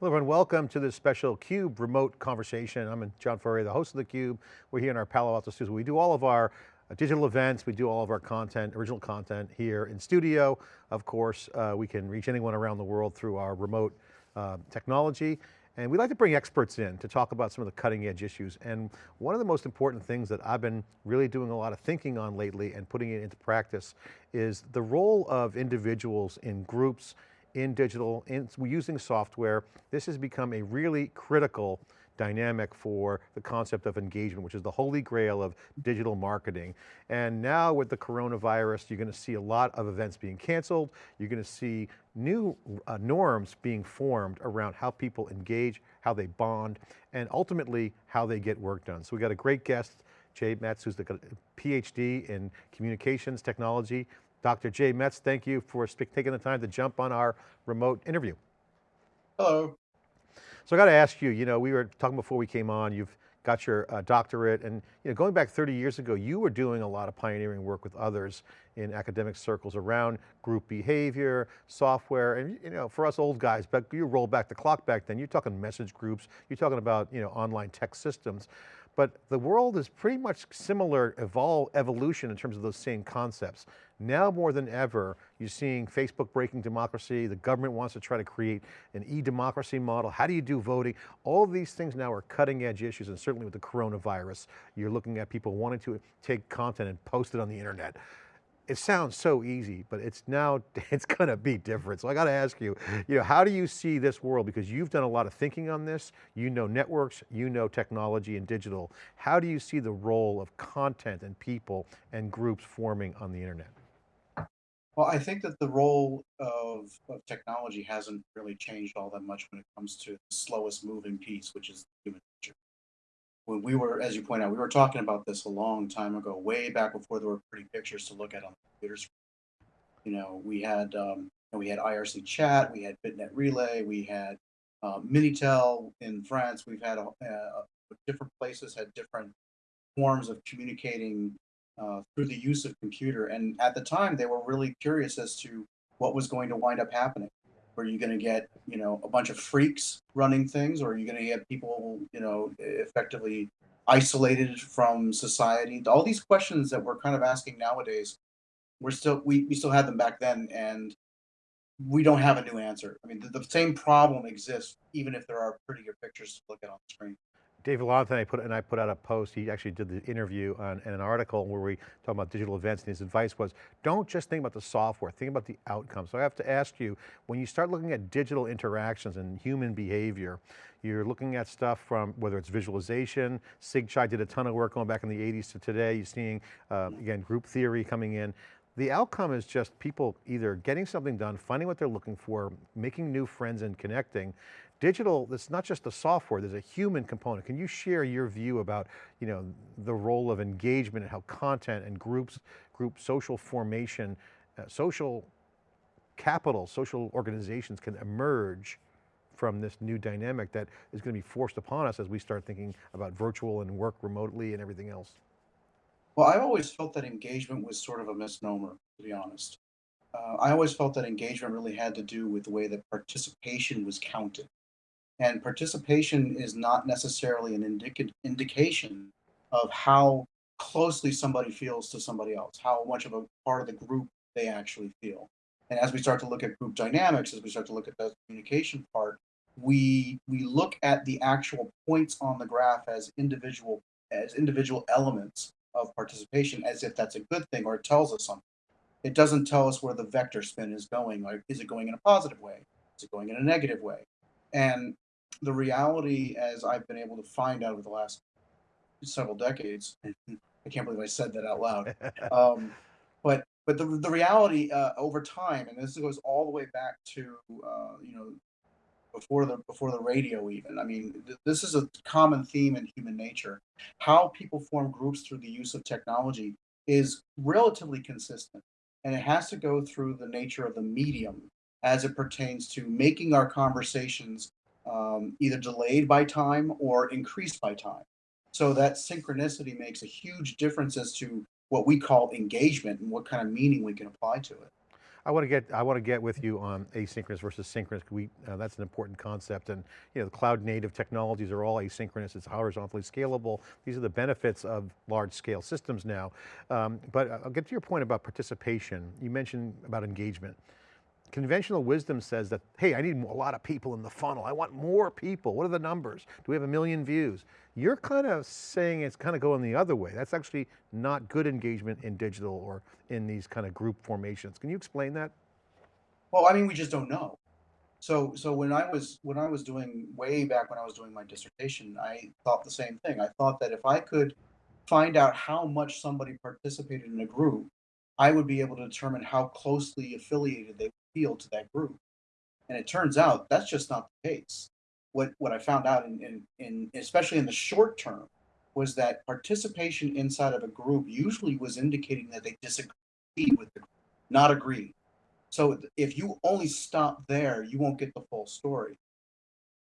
Hello everyone, welcome to this special CUBE remote conversation. I'm John Furrier, the host of theCUBE. We're here in our Palo Alto studio. We do all of our uh, digital events, we do all of our content, original content here in studio. Of course, uh, we can reach anyone around the world through our remote uh, technology. And we like to bring experts in to talk about some of the cutting edge issues. And one of the most important things that I've been really doing a lot of thinking on lately and putting it into practice is the role of individuals in groups in digital, in using software. This has become a really critical dynamic for the concept of engagement, which is the holy grail of digital marketing. And now with the coronavirus, you're going to see a lot of events being canceled. You're going to see new uh, norms being formed around how people engage, how they bond, and ultimately how they get work done. So we got a great guest, Jay Metz, who's the PhD in communications technology Dr. Jay Metz, thank you for taking the time to jump on our remote interview. Hello. So I got to ask you, you know, we were talking before we came on, you've got your uh, doctorate and you know, going back 30 years ago, you were doing a lot of pioneering work with others in academic circles around group behavior, software, and you know, for us old guys, but you roll back the clock back then, you're talking message groups, you're talking about you know, online tech systems. But the world is pretty much similar evol evolution in terms of those same concepts. Now more than ever, you're seeing Facebook breaking democracy, the government wants to try to create an e-democracy model. How do you do voting? All these things now are cutting edge issues and certainly with the coronavirus, you're looking at people wanting to take content and post it on the internet it sounds so easy, but it's now, it's going to be different. So I got to ask you, you know, how do you see this world? Because you've done a lot of thinking on this, you know networks, you know technology and digital. How do you see the role of content and people and groups forming on the internet? Well, I think that the role of, of technology hasn't really changed all that much when it comes to the slowest moving piece, which is human nature when we were, as you point out, we were talking about this a long time ago, way back before there were pretty pictures to look at on the computers. You know, we had um, we had IRC chat, we had BitNet Relay, we had uh, Minitel in France. We've had uh, different places had different forms of communicating uh, through the use of computer. And at the time, they were really curious as to what was going to wind up happening. Were you going to get, you know, a bunch of freaks running things, or are you going to get people, you know, effectively isolated from society? All these questions that we're kind of asking nowadays, we're still we, we still had them back then, and we don't have a new answer. I mean, the, the same problem exists even if there are prettier pictures to look at on the screen. Dave and I put, and I put out a post, he actually did the interview on, in an article where we talk about digital events and his advice was, don't just think about the software, think about the outcome. So I have to ask you, when you start looking at digital interactions and human behavior, you're looking at stuff from, whether it's visualization, SIGCHI did a ton of work going back in the 80s to today, you're seeing, uh, again, group theory coming in. The outcome is just people either getting something done, finding what they're looking for, making new friends and connecting, Digital, it's not just the software, there's a human component. Can you share your view about you know, the role of engagement and how content and groups, group social formation, uh, social capital, social organizations can emerge from this new dynamic that is going to be forced upon us as we start thinking about virtual and work remotely and everything else? Well, I've always felt that engagement was sort of a misnomer, to be honest. Uh, I always felt that engagement really had to do with the way that participation was counted. And participation is not necessarily an indica indication of how closely somebody feels to somebody else, how much of a part of the group they actually feel. And as we start to look at group dynamics, as we start to look at the communication part, we we look at the actual points on the graph as individual as individual elements of participation as if that's a good thing or it tells us something. It doesn't tell us where the vector spin is going. Like, is it going in a positive way? Is it going in a negative way? And the reality, as I've been able to find out over the last several decades, I can't believe I said that out loud. Um, but but the the reality uh, over time, and this goes all the way back to uh, you know before the before the radio even. I mean, th this is a common theme in human nature. How people form groups through the use of technology is relatively consistent, and it has to go through the nature of the medium as it pertains to making our conversations um, either delayed by time or increased by time. So that synchronicity makes a huge difference as to what we call engagement and what kind of meaning we can apply to it. I want to get I want to get with you on asynchronous versus synchronous. We uh, that's an important concept, and you know the cloud native technologies are all asynchronous. It's horizontally scalable. These are the benefits of large scale systems now. Um, but I'll get to your point about participation. You mentioned about engagement. Conventional wisdom says that, hey, I need a lot of people in the funnel. I want more people. What are the numbers? Do we have a million views? You're kind of saying it's kind of going the other way. That's actually not good engagement in digital or in these kind of group formations. Can you explain that? Well, I mean, we just don't know. So, so when I was when I was doing way back when I was doing my dissertation, I thought the same thing. I thought that if I could find out how much somebody participated in a group, I would be able to determine how closely affiliated they feel to that group. And it turns out that's just not the case. What what I found out in, in, in especially in the short term was that participation inside of a group usually was indicating that they disagreed with the group, not agree. So if you only stop there, you won't get the full story.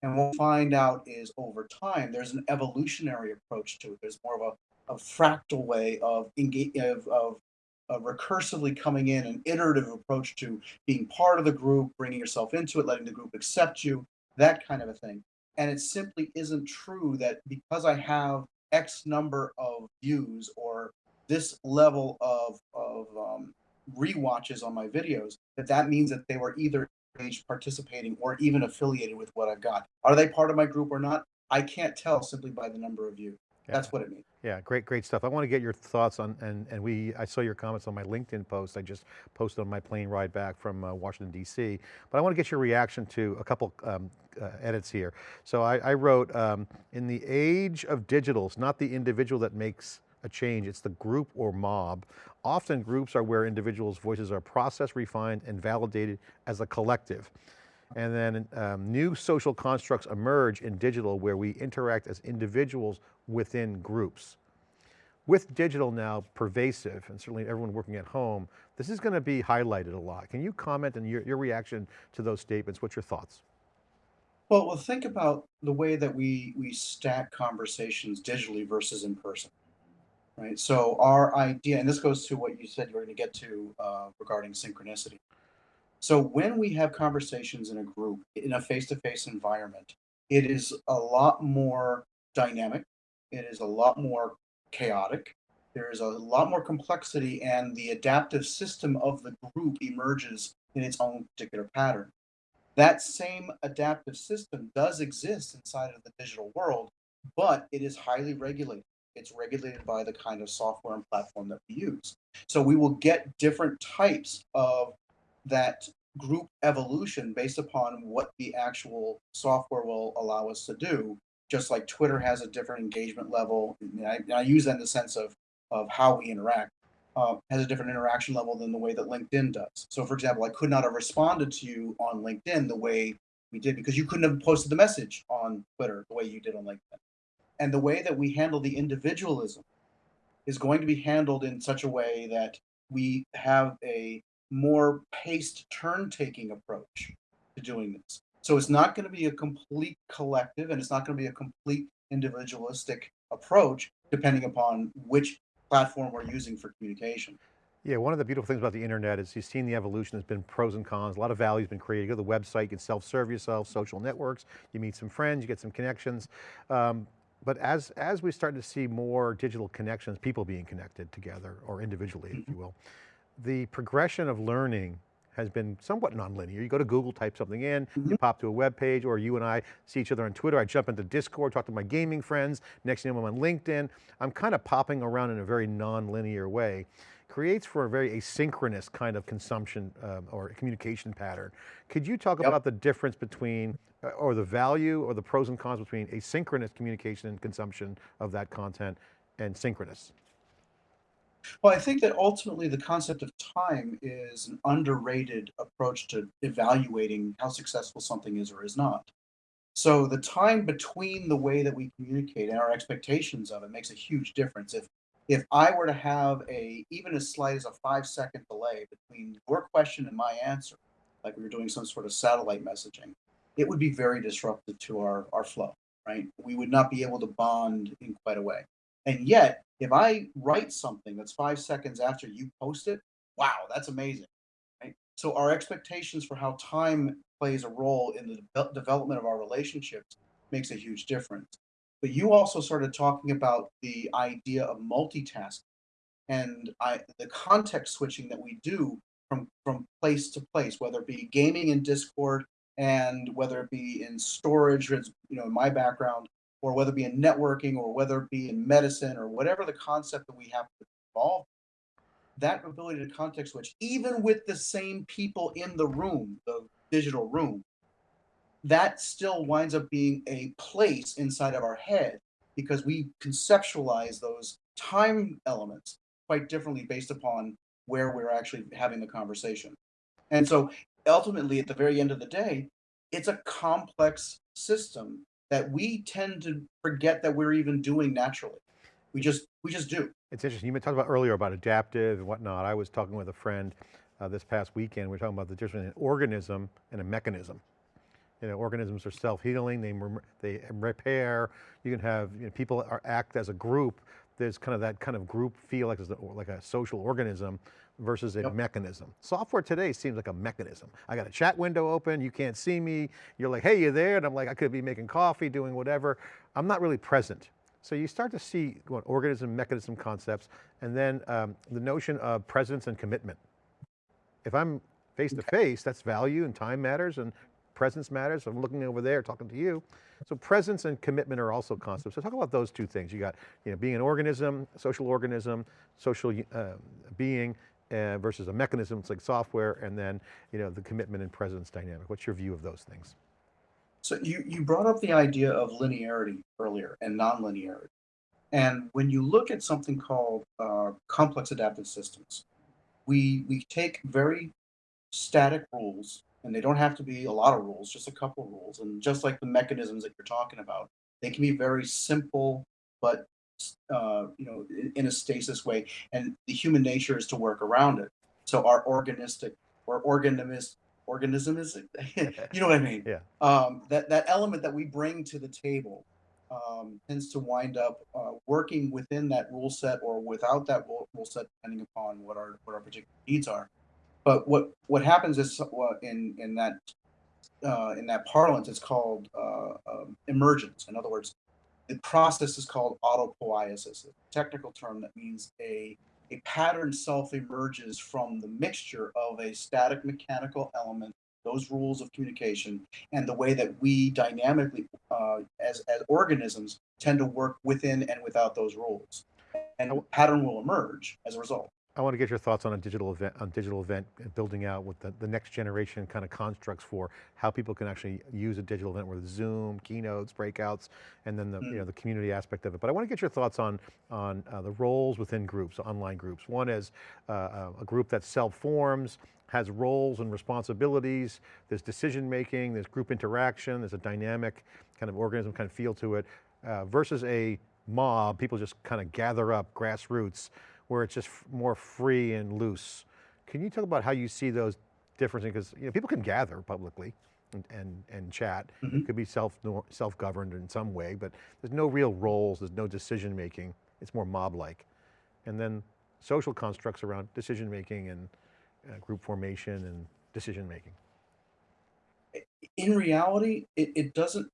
And what we'll find out is over time, there's an evolutionary approach to it. There's more of a, a fractal way of, of, of uh, recursively coming in, an iterative approach to being part of the group, bringing yourself into it, letting the group accept you, that kind of a thing. And it simply isn't true that because I have X number of views or this level of, of um, re-watches on my videos, that that means that they were either engaged, participating, or even affiliated with what I've got. Are they part of my group or not? I can't tell simply by the number of views. Yeah. That's what it means. Yeah, great, great stuff. I want to get your thoughts on, and, and we, I saw your comments on my LinkedIn post. I just posted on my plane ride back from uh, Washington, DC. But I want to get your reaction to a couple um, uh, edits here. So I, I wrote, um, in the age of digitals, not the individual that makes a change, it's the group or mob. Often groups are where individuals' voices are processed, refined, and validated as a collective. And then um, new social constructs emerge in digital where we interact as individuals within groups. With digital now pervasive, and certainly everyone working at home, this is going to be highlighted a lot. Can you comment on your, your reaction to those statements? What's your thoughts? Well, well, think about the way that we we stack conversations digitally versus in person, right? So our idea, and this goes to what you said you were going to get to uh, regarding synchronicity. So when we have conversations in a group, in a face-to-face environment, it is a lot more dynamic. It is a lot more chaotic. There is a lot more complexity, and the adaptive system of the group emerges in its own particular pattern. That same adaptive system does exist inside of the digital world, but it is highly regulated. It's regulated by the kind of software and platform that we use. So we will get different types of that group evolution based upon what the actual software will allow us to do. Just like Twitter has a different engagement level, and I, and I use that in the sense of of how we interact, uh, has a different interaction level than the way that LinkedIn does. So, for example, I could not have responded to you on LinkedIn the way we did because you couldn't have posted the message on Twitter the way you did on LinkedIn. And the way that we handle the individualism is going to be handled in such a way that we have a more paced turn taking approach to doing this. So it's not going to be a complete collective and it's not going to be a complete individualistic approach depending upon which platform we're using for communication. Yeah, one of the beautiful things about the internet is you've seen the evolution, there's been pros and cons, a lot of value has been created. You go to the website, you can self-serve yourself, social networks, you meet some friends, you get some connections. Um, but as, as we start to see more digital connections, people being connected together or individually, mm -hmm. if you will, the progression of learning has been somewhat nonlinear. You go to Google, type something in, mm -hmm. you pop to a web page, or you and I see each other on Twitter. I jump into Discord, talk to my gaming friends. Next thing I'm on LinkedIn. I'm kind of popping around in a very non-linear way. Creates for a very asynchronous kind of consumption um, or communication pattern. Could you talk yep. about the difference between, uh, or the value or the pros and cons between asynchronous communication and consumption of that content and synchronous? Well, I think that ultimately the concept of time is an underrated approach to evaluating how successful something is or is not. So the time between the way that we communicate and our expectations of it makes a huge difference. If if I were to have a even as slight as a five second delay between your question and my answer, like we were doing some sort of satellite messaging, it would be very disruptive to our, our flow, right? We would not be able to bond in quite a way. And yet, if I write something that's five seconds after you post it, wow, that's amazing. Right? So our expectations for how time plays a role in the devel- development of our relationships makes a huge difference. But you also started talking about the idea of multitasking and I the context switching that we do from from place to place, whether it be gaming in Discord and whether it be in storage, you know, in my background, or whether it be in networking, or whether it be in medicine, or whatever the concept that we have to evolve, that ability to context switch, even with the same people in the room, the digital room, that still winds up being a place inside of our head because we conceptualize those time elements quite differently based upon where we're actually having the conversation. And so ultimately, at the very end of the day, it's a complex system that we tend to forget that we're even doing naturally. We just we just do. It's interesting, you talked about earlier about adaptive and whatnot. I was talking with a friend uh, this past weekend, we are talking about the difference in an organism and a mechanism. You know, organisms are self-healing, they, they repair, you can have, you know, people are, act as a group, there's kind of that kind of group feel like, like a social organism versus a yep. mechanism. Software today seems like a mechanism. I got a chat window open, you can't see me, you're like, hey, you there? And I'm like, I could be making coffee, doing whatever. I'm not really present. So you start to see what, organism, mechanism concepts, and then um, the notion of presence and commitment. If I'm face to face, that's value and time matters and presence matters. I'm looking over there talking to you. So presence and commitment are also concepts. So talk about those two things. You got you know, being an organism, social organism, social uh, being uh, versus a mechanism, it's like software, and then you know, the commitment and presence dynamic. What's your view of those things? So you, you brought up the idea of linearity earlier and nonlinearity. And when you look at something called uh, complex adaptive systems, we, we take very static rules, and they don't have to be a lot of rules, just a couple of rules. And just like the mechanisms that you're talking about, they can be very simple, but uh, you know, in, a stasis way. And the human nature is to work around it. So our organistic or organism organism is you know what I mean? Yeah. Um, that that element that we bring to the table um, tends to wind up uh, working within that rule set or without that rule, rule set, depending upon what our what our particular needs are. But what what happens is uh, in in that uh, in that parlance, it's called uh, um, emergence. In other words, the process is called autopoiesis, a technical term that means a a pattern self-emerges from the mixture of a static mechanical element, those rules of communication, and the way that we dynamically, uh, as, as organisms, tend to work within and without those rules. And a pattern will emerge as a result. I want to get your thoughts on a digital event, on digital event building out with the, the next generation kind of constructs for how people can actually use a digital event with Zoom, keynotes, breakouts, and then the, mm. you know, the community aspect of it. But I want to get your thoughts on, on uh, the roles within groups, online groups. One is uh, uh a group that self-forms, has roles and responsibilities, there's decision-making, there's group interaction, there's a dynamic kind of organism kind of feel to it, uh, versus a mob, people just kind of gather up, grassroots, where it's just more free and loose. Can you talk about how you see those differences? Because you know, people can gather publicly and, and, and chat. Mm -hmm. It could be self, self-governed in some way, but there's no real roles, there's no decision making. It's more mob-like. And then social constructs around decision making and uh, group formation and decision making. In reality, it, it doesn't,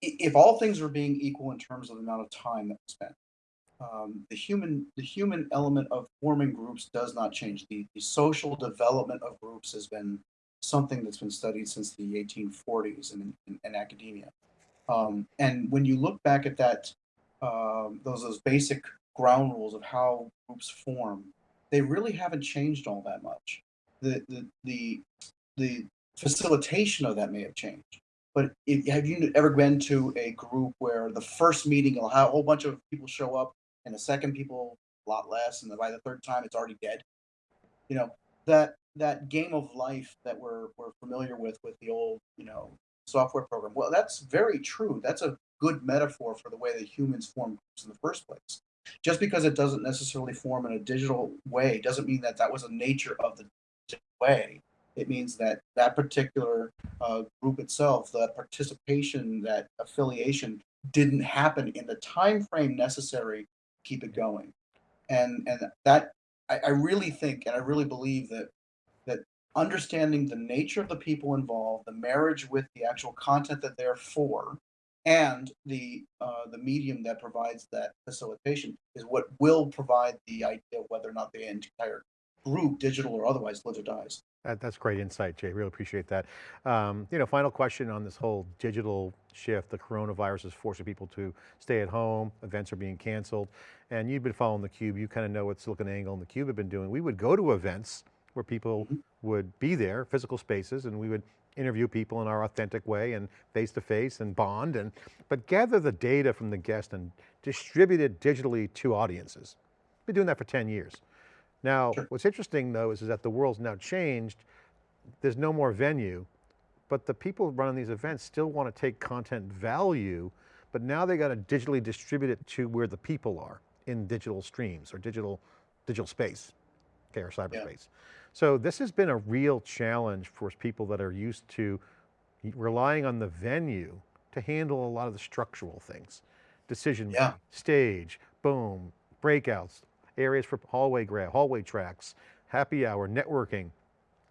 if all things are being equal in terms of the amount of time that we spend, um, the human the human element of forming groups does not change. The, the social development of groups has been something that's been studied since the 1840s in, in, in academia. Um, and when you look back at that, um, those those basic ground rules of how groups form, they really haven't changed all that much. The the the, the facilitation of that may have changed. But if, have you ever been to a group where the first meeting a whole bunch of people show up and the second people a lot less, and by the third time it's already dead. You know that that game of life that we're we're familiar with with the old you know software program. Well, that's very true. That's a good metaphor for the way that humans form groups in the first place. Just because it doesn't necessarily form in a digital way doesn't mean that that was a nature of the way. It means that that particular uh, group itself, that participation, that affiliation, didn't happen in the time frame necessary keep it going. And and that I, I really think and I really believe that that understanding the nature of the people involved, the marriage with the actual content that they're for, and the uh, the medium that provides that facilitation is what will provide the idea whether or not the entire group, digital or otherwise, lives or dies. That, that's great insight, Jay. Really appreciate that. Um, you know, final question on this whole digital shift. The coronavirus is forcing people to stay at home. Events are being canceled. And you've been following theCUBE. You kind of know what SiliconANGLE and theCUBE have been doing. We would go to events where people mm -hmm. would be there, physical spaces, and we would interview people in our authentic way and face to face and bond and, but gather the data from the guest and distribute it digitally to audiences. Been doing that for 10 years. Now, sure. what's interesting though is, is that the world's now changed. There's no more venue, but the people running these events still want to take content value, but now they got to digitally distribute it to where the people are in digital streams or digital, digital space, okay, or cyberspace. Yeah. So this has been a real challenge for people that are used to relying on the venue to handle a lot of the structural things. Decision yeah. stage, boom, breakouts, areas for hallway grab, hallway tracks, happy hour, networking.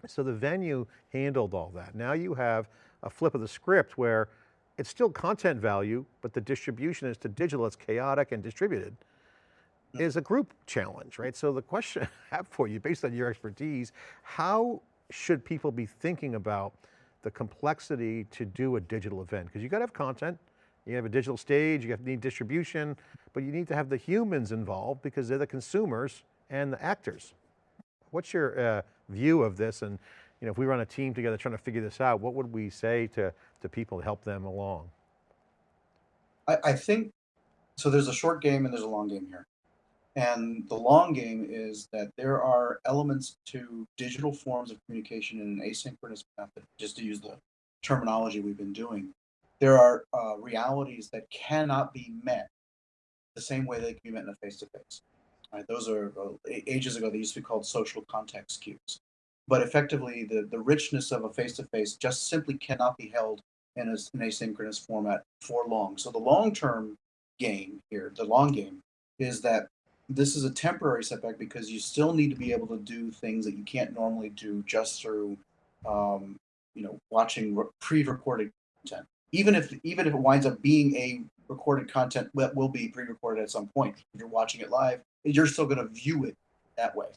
So the venue handled all that. Now you have a flip of the script where it's still content value, but the distribution is to digital, it's chaotic and distributed is a group challenge, right? So the question I have for you, based on your expertise, how should people be thinking about the complexity to do a digital event? Because you got to have content, you have a digital stage, you have to need distribution, but you need to have the humans involved because they're the consumers and the actors. What's your uh, view of this? And you know, if we run a team together trying to figure this out, what would we say to, to people to help them along? I, I think, so there's a short game and there's a long game here. And the long game is that there are elements to digital forms of communication in an asynchronous method, just to use the terminology we've been doing. There are uh, realities that cannot be met the same way they can be met in a face-to-face. Right? Those are uh, ages ago, they used to be called social context cues. But effectively, the, the richness of a face-to-face -face just simply cannot be held in a, an asynchronous format for long. So the long-term game here, the long game, is that this is a temporary setback because you still need to be able to do things that you can't normally do just through, um, you know, watching pre-recorded content. Even if even if it winds up being a recorded content that will be pre-recorded at some point, if you're watching it live, you're still going to view it that way,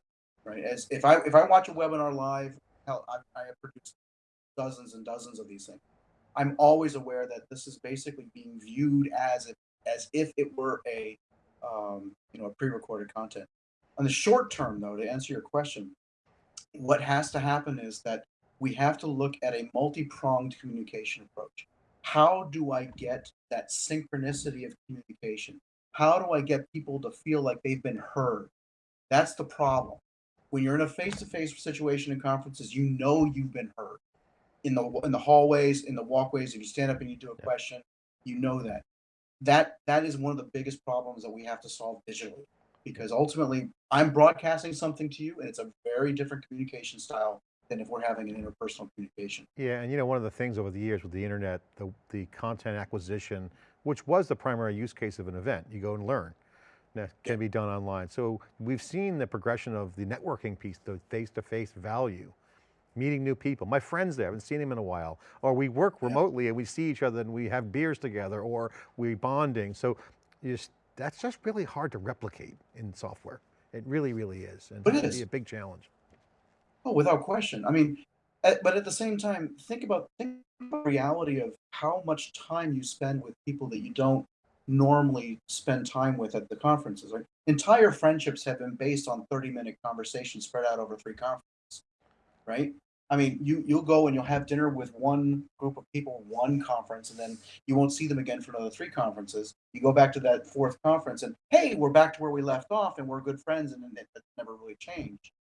right? As if I if I watch a webinar live, hell, I, I have produced dozens and dozens of these things. I'm always aware that this is basically being viewed as if as if it were a um, you know, a pre-recorded content. On the short term, though, to answer your question, what has to happen is that we have to look at a multi-pronged communication approach. How do I get that synchronicity of communication? How do I get people to feel like they've been heard? That's the problem. When you're in a face-to-face -face situation in conferences, you know you've been heard. In the in the hallways, in the walkways, if you stand up and you do a yeah. question, you know that that that is one of the biggest problems that we have to solve digitally because ultimately I'm broadcasting something to you and it's a very different communication style than if we're having an interpersonal communication. Yeah, and you know, one of the things over the years with the internet, the, the content acquisition, which was the primary use case of an event, you go and learn, that can yeah. be done online. So we've seen the progression of the networking piece, the face-to-face -face value, meeting new people. My friends there, I haven't seen them in a while. Or we work remotely yeah. and we see each other and we have beers together or we bonding. So just, that's just really hard to replicate in software. It really, really is. And but it is. be a big challenge. Oh, without question. I mean, at, but at the same time, think about, think about the reality of how much time you spend with people that you don't normally spend time with at the conferences. Like entire friendships have been based on 30 minute conversations spread out over three conferences, right? I mean, you you'll go and you'll have dinner with one group of people, one conference, and then you won't see them again for another three conferences. You go back to that fourth conference, and hey, we're back to where we left off, and we're good friends, and it, never really changed.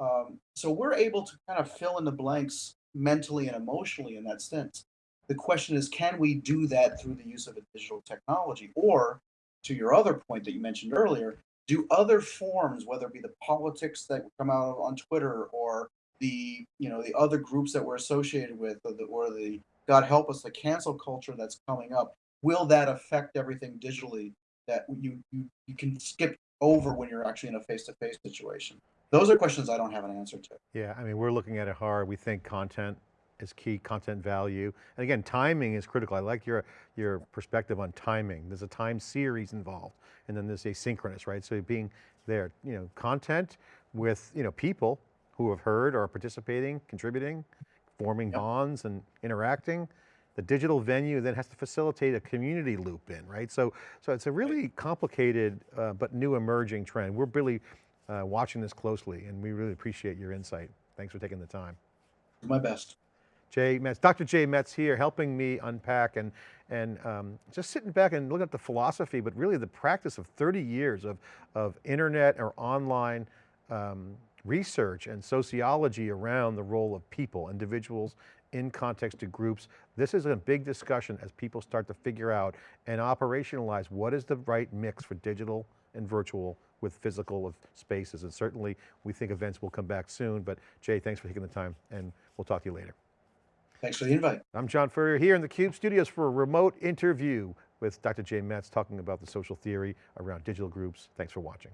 Um, so we're able to kind of fill in the blanks mentally and emotionally in that sense. The question is, can we do that through the use of a digital technology, or to your other point that you mentioned earlier, do other forms, whether it be the politics that come out on Twitter or the you know the other groups that we're associated with or the, or the god help us the cancel culture that's coming up will that affect everything digitally that you you, you can skip over when you're actually in a face-to-face -face situation Those are questions I don't have an answer to. Yeah, I mean, we're looking at it hard. We think content is key, content value. And again, timing is critical. I like your, your perspective on timing. There's a time series involved and then there's asynchronous, right? So being there, you know, content with, you know, people who have heard or are participating, contributing, forming Yep. bonds and interacting. The digital venue then has to facilitate a community loop in, right? So, so it's a really complicated, uh, but new emerging trend. We're really uh, watching this closely and we really appreciate your insight. Thanks for taking the time. My best. Jay Metz, Dr. Jay Metz here helping me unpack and, and um, just sitting back and looking at the philosophy, but really the practice of 30 years of, of internet or online um, research and sociology around the role of people, individuals in context to groups. This is a big discussion as people start to figure out and operationalize what is the right mix for digital and virtual with physical of spaces. And certainly we think events will come back soon, but Jay, thanks for taking the time and we'll talk to you later. Thanks for the invite. I'm John Furrier here in the CUBE studios for a remote interview with Dr. Jay Metz talking about the social theory around digital groups. Thanks for watching.